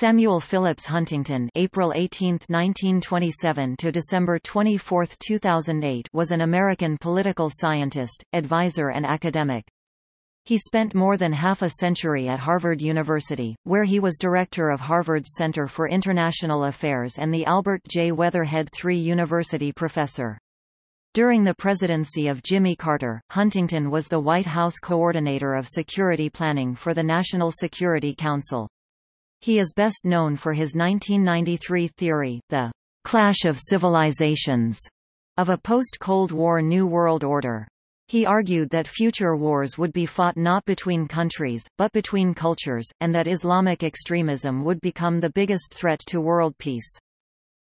Samuel Phillips Huntington April 18, 1927 to December 24, 2008 was an American political scientist, advisor and academic. He spent more than half a century at Harvard University, where he was director of Harvard's Center for International Affairs and the Albert J. Weatherhead III University professor. During the presidency of Jimmy Carter, Huntington was the White House coordinator of security planning for the National Security Council. He is best known for his 1993 theory, the clash of civilizations, of a post-Cold War New World Order. He argued that future wars would be fought not between countries, but between cultures, and that Islamic extremism would become the biggest threat to world peace.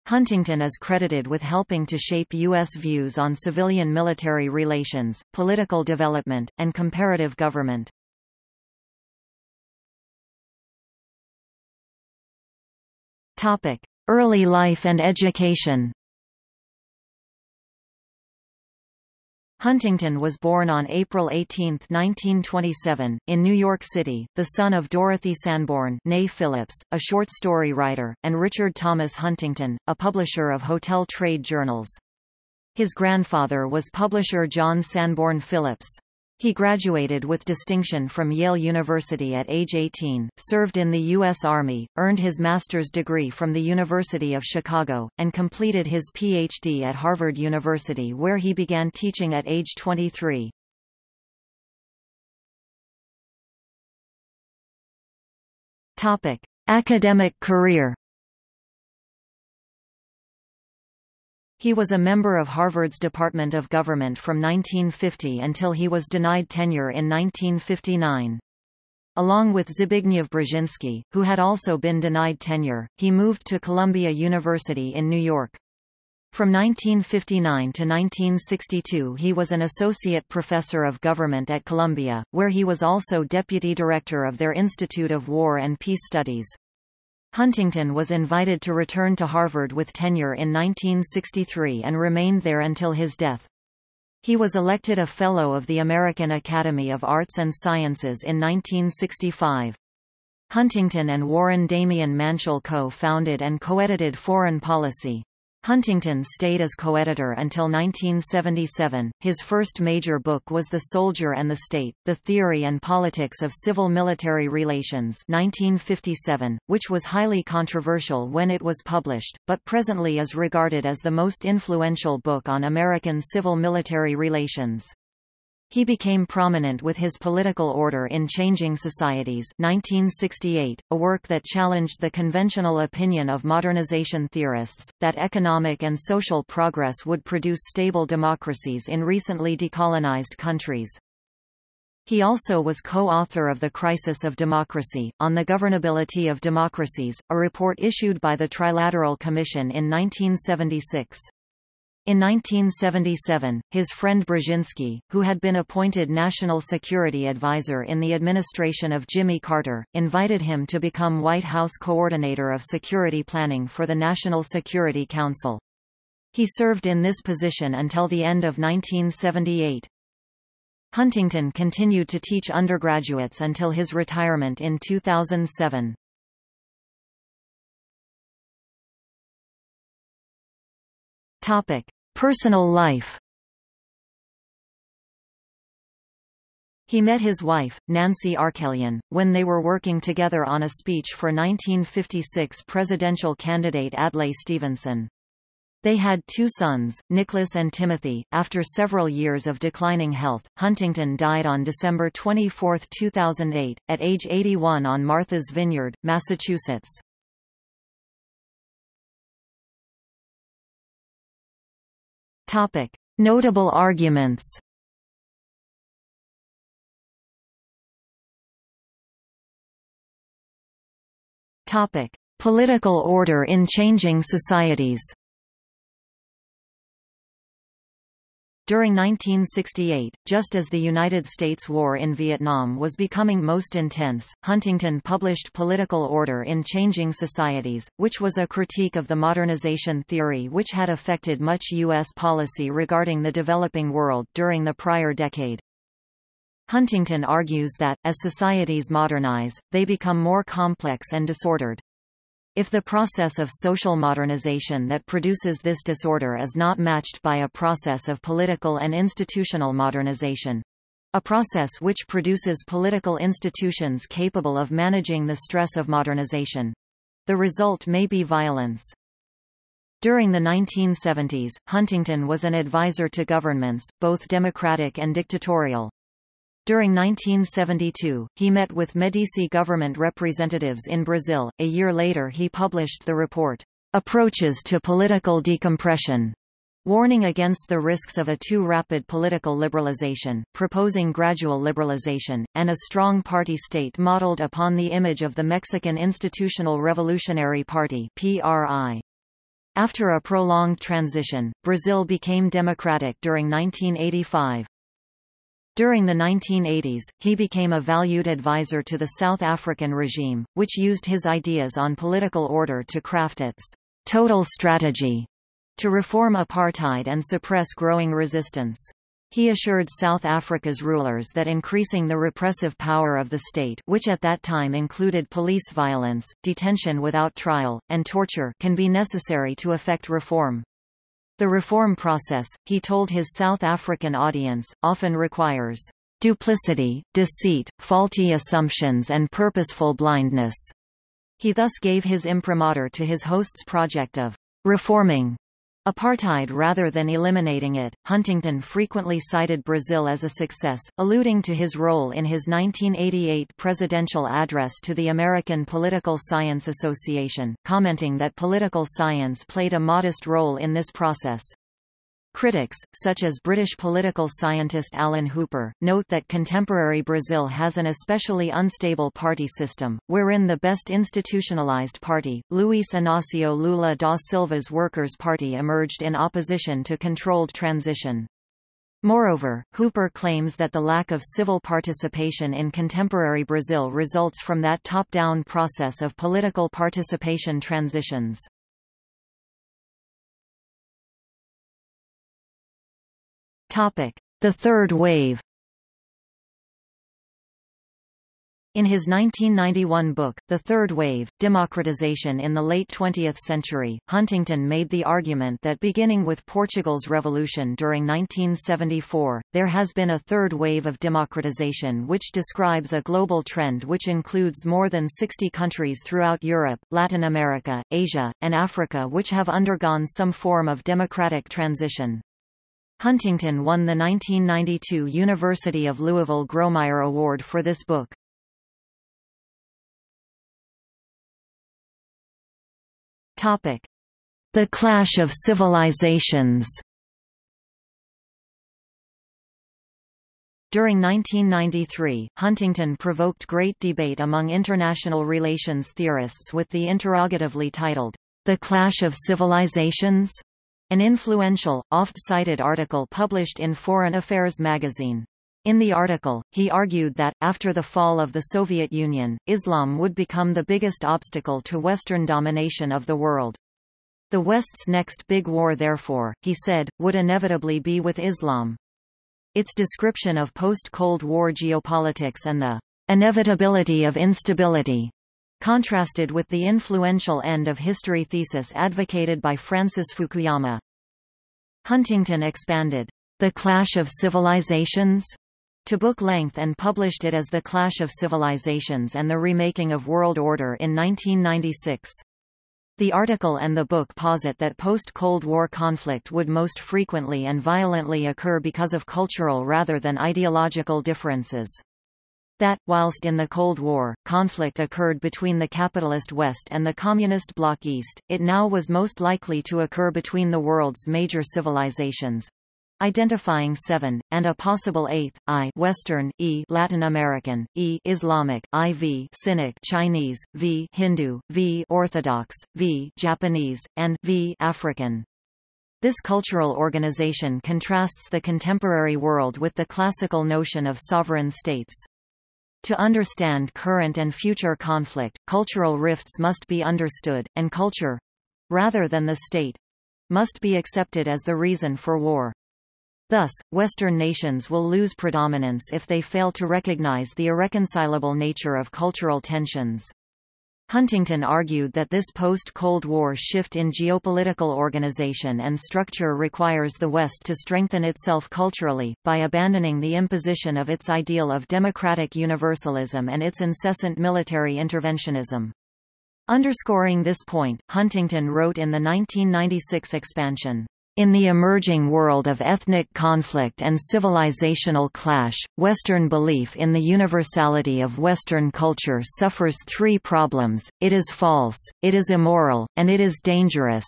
Huntington is credited with helping to shape U.S. views on civilian-military relations, political development, and comparative government. Topic: Early life and education. Huntington was born on April 18, 1927, in New York City, the son of Dorothy Sanborn nay Phillips, a short story writer, and Richard Thomas Huntington, a publisher of hotel trade journals. His grandfather was publisher John Sanborn Phillips. He graduated with distinction from Yale University at age 18, served in the U.S. Army, earned his master's degree from the University of Chicago, and completed his Ph.D. at Harvard University where he began teaching at age 23. Topic: Academic career He was a member of Harvard's Department of Government from 1950 until he was denied tenure in 1959. Along with Zbigniew Brzezinski, who had also been denied tenure, he moved to Columbia University in New York. From 1959 to 1962 he was an associate professor of government at Columbia, where he was also deputy director of their Institute of War and Peace Studies. Huntington was invited to return to Harvard with tenure in 1963 and remained there until his death. He was elected a Fellow of the American Academy of Arts and Sciences in 1965. Huntington and Warren Demian Manshel co-founded and co-edited Foreign Policy. Huntington stayed as co-editor until 1977. His first major book was The Soldier and the State: The Theory and Politics of Civil-Military Relations, 1957, which was highly controversial when it was published, but presently is regarded as the most influential book on American civil-military relations. He became prominent with his Political Order in Changing Societies 1968, a work that challenged the conventional opinion of modernization theorists, that economic and social progress would produce stable democracies in recently decolonized countries. He also was co-author of The Crisis of Democracy, On the Governability of Democracies, a report issued by the Trilateral Commission in 1976. In 1977, his friend Brzezinski, who had been appointed National Security Advisor in the administration of Jimmy Carter, invited him to become White House Coordinator of Security Planning for the National Security Council. He served in this position until the end of 1978. Huntington continued to teach undergraduates until his retirement in 2007. Topic: Personal life He met his wife, Nancy Arkelian, when they were working together on a speech for 1956 presidential candidate Adlai Stevenson. They had two sons, Nicholas and Timothy. After several years of declining health, Huntington died on December 24, 2008, at age 81 on Martha's Vineyard, Massachusetts. Topic: Notable arguments. Topic: Political order in changing societies. During 1968, just as the United States war in Vietnam was becoming most intense, Huntington published Political Order in Changing Societies, which was a critique of the modernization theory which had affected much U.S. policy regarding the developing world during the prior decade. Huntington argues that, as societies modernize, they become more complex and disordered. If the process of social modernization that produces this disorder is not matched by a process of political and institutional modernization, a process which produces political institutions capable of managing the stress of modernization, the result may be violence. During the 1970s, Huntington was an advisor to governments, both democratic and dictatorial. During 1972, he met with Medici government representatives in Brazil. A year later he published the report, Approaches to Political Decompression, warning against the risks of a too rapid political liberalization, proposing gradual liberalization, and a strong party state modeled upon the image of the Mexican Institutional Revolutionary Party PRI. After a prolonged transition, Brazil became democratic during 1985. During the 1980s, he became a valued advisor to the South African regime, which used his ideas on political order to craft its total strategy to reform apartheid and suppress growing resistance. He assured South Africa's rulers that increasing the repressive power of the state which at that time included police violence, detention without trial, and torture can be necessary to effect reform. The reform process, he told his South African audience, often requires duplicity, deceit, faulty assumptions and purposeful blindness. He thus gave his imprimatur to his host's project of reforming Apartheid rather than eliminating it, Huntington frequently cited Brazil as a success, alluding to his role in his 1988 presidential address to the American Political Science Association, commenting that political science played a modest role in this process. Critics, such as British political scientist Alan Hooper, note that contemporary Brazil has an especially unstable party system, wherein the best institutionalized party, Luiz Inácio Lula da Silva's Workers' Party emerged in opposition to controlled transition. Moreover, Hooper claims that the lack of civil participation in contemporary Brazil results from that top-down process of political participation transitions. The Third Wave In his 1991 book, The Third Wave, Democratization in the Late 20th Century, Huntington made the argument that beginning with Portugal's revolution during 1974, there has been a third wave of democratization which describes a global trend which includes more than 60 countries throughout Europe, Latin America, Asia, and Africa which have undergone some form of democratic transition. Huntington won the 1992 University of Louisville Grawemeyer Award for this book. Topic: The Clash of Civilizations. During 1993, Huntington provoked great debate among international relations theorists with the interrogatively titled, The Clash of Civilizations? An influential, oft-cited article published in Foreign Affairs magazine. In the article, he argued that, after the fall of the Soviet Union, Islam would become the biggest obstacle to Western domination of the world. The West's next big war therefore, he said, would inevitably be with Islam. Its description of post-Cold War geopolitics and the inevitability of instability contrasted with the influential end of history thesis advocated by Francis Fukuyama. Huntington expanded, The Clash of Civilizations to book length and published it as The Clash of Civilizations and the Remaking of World Order in 1996. The article and the book posit that post-Cold War conflict would most frequently and violently occur because of cultural rather than ideological differences that, whilst in the Cold War, conflict occurred between the capitalist West and the Communist Bloc East, it now was most likely to occur between the world's major civilizations identifying seven, and a possible eighth, I Western, E Latin American, E Islamic, IV Sinic Chinese, V Hindu, V Orthodox, V Japanese, and V African. This cultural organization contrasts the contemporary world with the classical notion of sovereign states. To understand current and future conflict, cultural rifts must be understood, and culture—rather than the state—must be accepted as the reason for war. Thus, Western nations will lose predominance if they fail to recognize the irreconcilable nature of cultural tensions. Huntington argued that this post-Cold War shift in geopolitical organization and structure requires the West to strengthen itself culturally, by abandoning the imposition of its ideal of democratic universalism and its incessant military interventionism. Underscoring this point, Huntington wrote in the 1996 expansion, in the emerging world of ethnic conflict and civilizational clash, Western belief in the universality of Western culture suffers three problems, it is false, it is immoral, and it is dangerous.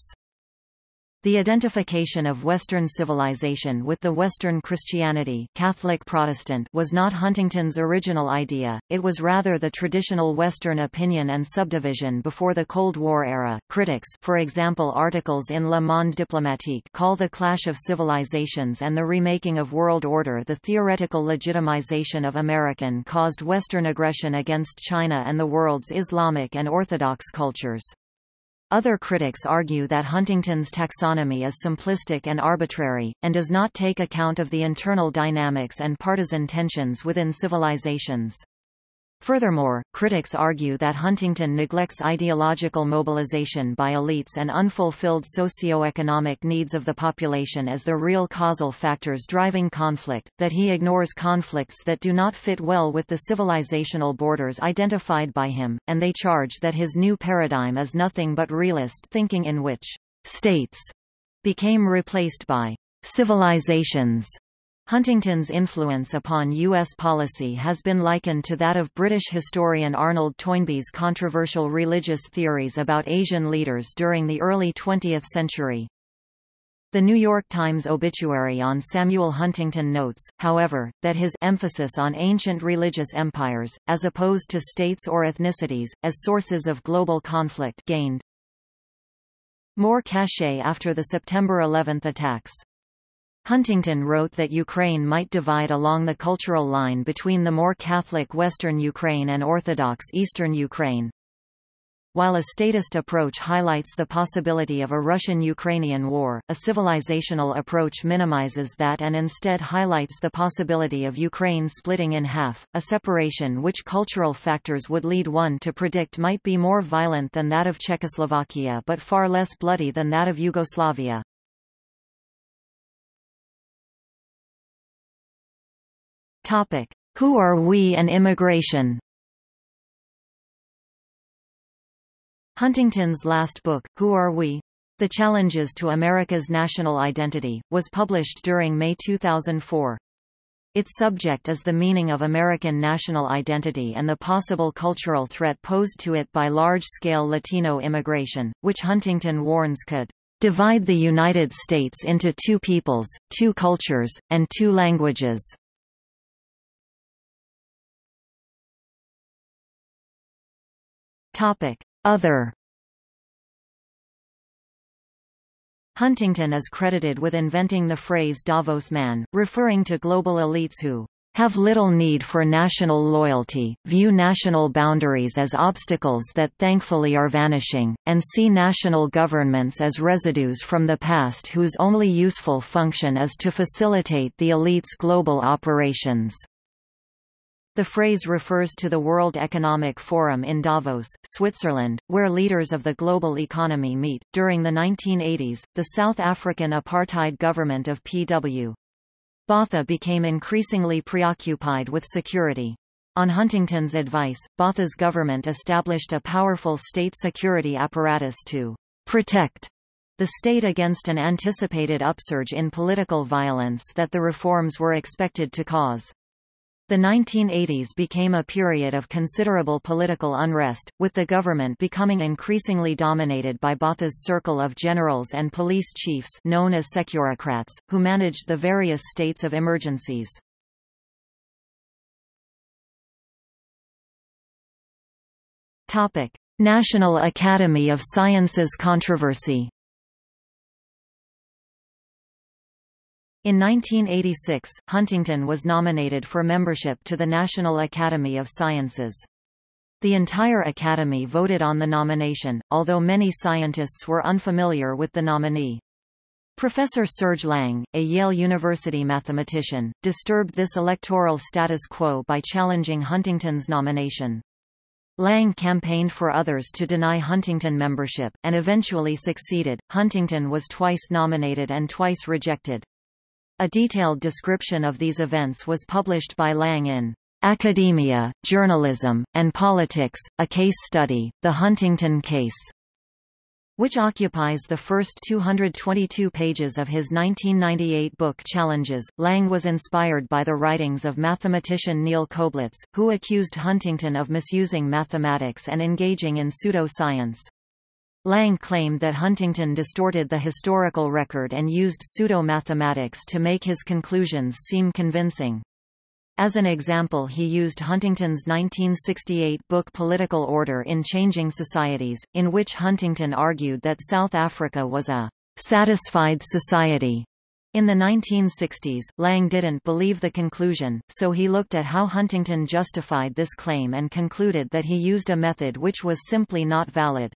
The identification of Western civilization with the Western Christianity Catholic Protestant was not Huntington's original idea, it was rather the traditional Western opinion and subdivision before the Cold War era. Critics for example articles in Le Monde Diplomatique call the clash of civilizations and the remaking of world order the theoretical legitimization of American-caused Western aggression against China and the world's Islamic and Orthodox cultures. Other critics argue that Huntington's taxonomy is simplistic and arbitrary, and does not take account of the internal dynamics and partisan tensions within civilizations. Furthermore, critics argue that Huntington neglects ideological mobilization by elites and unfulfilled socio-economic needs of the population as the real causal factors driving conflict, that he ignores conflicts that do not fit well with the civilizational borders identified by him, and they charge that his new paradigm is nothing but realist thinking in which states became replaced by civilizations Huntington's influence upon U.S. policy has been likened to that of British historian Arnold Toynbee's controversial religious theories about Asian leaders during the early 20th century. The New York Times obituary on Samuel Huntington notes, however, that his emphasis on ancient religious empires, as opposed to states or ethnicities, as sources of global conflict gained more cachet after the September 11 attacks. Huntington wrote that Ukraine might divide along the cultural line between the more Catholic Western Ukraine and Orthodox Eastern Ukraine. While a statist approach highlights the possibility of a Russian-Ukrainian war, a civilizational approach minimizes that and instead highlights the possibility of Ukraine splitting in half, a separation which cultural factors would lead one to predict might be more violent than that of Czechoslovakia but far less bloody than that of Yugoslavia. Topic: Who are we and immigration? Huntington's last book, Who Are We? The Challenges to America's National Identity, was published during May 2004. Its subject is the meaning of American national identity and the possible cultural threat posed to it by large-scale Latino immigration, which Huntington warns could divide the United States into two peoples, two cultures, and two languages. Topic: Other Huntington is credited with inventing the phrase Davos man, referring to global elites who have little need for national loyalty, view national boundaries as obstacles that thankfully are vanishing, and see national governments as residues from the past whose only useful function is to facilitate the elite's global operations. The phrase refers to the World Economic Forum in Davos, Switzerland, where leaders of the global economy meet. During the 1980s, the South African apartheid government of P.W. Botha became increasingly preoccupied with security. On Huntington's advice, Botha's government established a powerful state security apparatus to protect the state against an anticipated upsurge in political violence that the reforms were expected to cause. The 1980s became a period of considerable political unrest, with the government becoming increasingly dominated by Botha's circle of generals and police chiefs known as securocrats, who managed the various states of emergencies. National Academy of Sciences controversy In 1986, Huntington was nominated for membership to the National Academy of Sciences. The entire Academy voted on the nomination, although many scientists were unfamiliar with the nominee. Professor Serge Lang, a Yale University mathematician, disturbed this electoral status quo by challenging Huntington's nomination. Lang campaigned for others to deny Huntington membership, and eventually succeeded. Huntington was twice nominated and twice rejected. A detailed description of these events was published by Lang in Academia, Journalism, and Politics, a Case Study, The Huntington Case which occupies the first 222 pages of his 1998 book Challenges. Lang was inspired by the writings of mathematician Neil Koblitz, who accused Huntington of misusing mathematics and engaging in pseudo-science. Lang claimed that Huntington distorted the historical record and used pseudo-mathematics to make his conclusions seem convincing. As an example he used Huntington's 1968 book Political Order in Changing Societies, in which Huntington argued that South Africa was a «satisfied society». In the 1960s, Lang didn't believe the conclusion, so he looked at how Huntington justified this claim and concluded that he used a method which was simply not valid.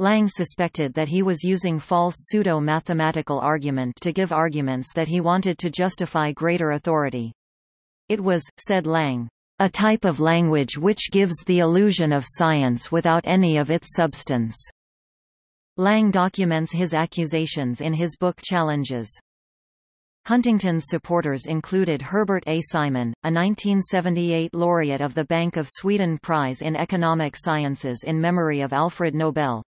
Lang suspected that he was using false pseudo-mathematical argument to give arguments that he wanted to justify greater authority. It was, said Lang, a type of language which gives the illusion of science without any of its substance. Lang documents his accusations in his book Challenges. Huntington's supporters included Herbert A. Simon, a 1978 laureate of the Bank of Sweden Prize in Economic Sciences in memory of Alfred Nobel,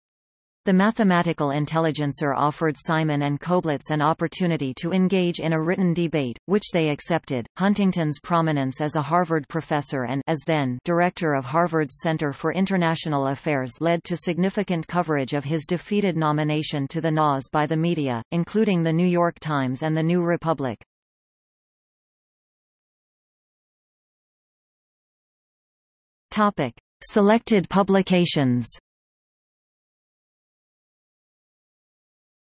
the mathematical intelligencer offered Simon and Koblitz an opportunity to engage in a written debate, which they accepted. Huntington's prominence as a Harvard professor and as then director of Harvard's Center for International Affairs led to significant coverage of his defeated nomination to the NAS by the media, including the New York Times and the New Republic. Topic: Selected publications.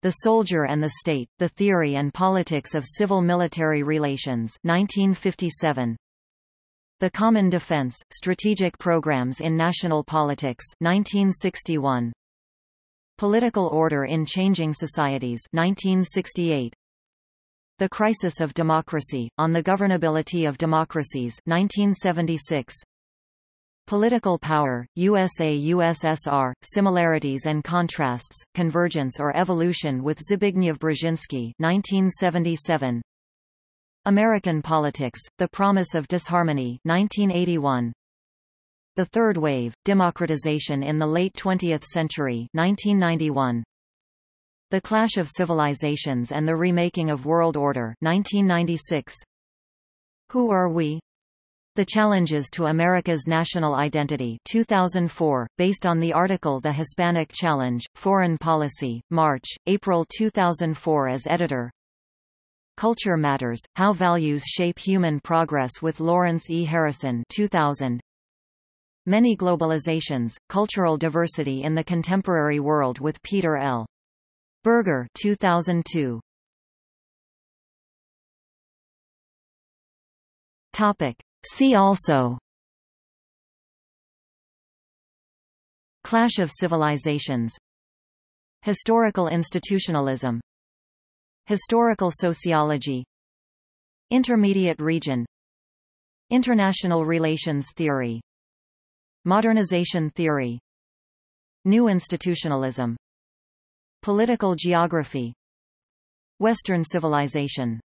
The Soldier and the State, The Theory and Politics of Civil-Military Relations 1957. The Common Defense, Strategic Programs in National Politics 1961. Political Order in Changing Societies 1968. The Crisis of Democracy, On the Governability of Democracies 1976. Political Power, USA-USSR, Similarities and Contrasts, Convergence or Evolution with Zbigniew Brzezinski 1977. American Politics, The Promise of Disharmony 1981. The Third Wave, Democratization in the Late Twentieth Century 1991. The Clash of Civilizations and the Remaking of World Order 1996. Who Are We? The Challenges to America's National Identity 2004, based on the article The Hispanic Challenge, Foreign Policy, March, April 2004 as editor Culture Matters, How Values Shape Human Progress with Lawrence E. Harrison 2000. Many Globalizations, Cultural Diversity in the Contemporary World with Peter L. Berger 2002. Topic. See also. Clash of Civilizations. Historical institutionalism. Historical sociology. Intermediate region. International relations theory. Modernization theory. New institutionalism. Political geography. Western civilization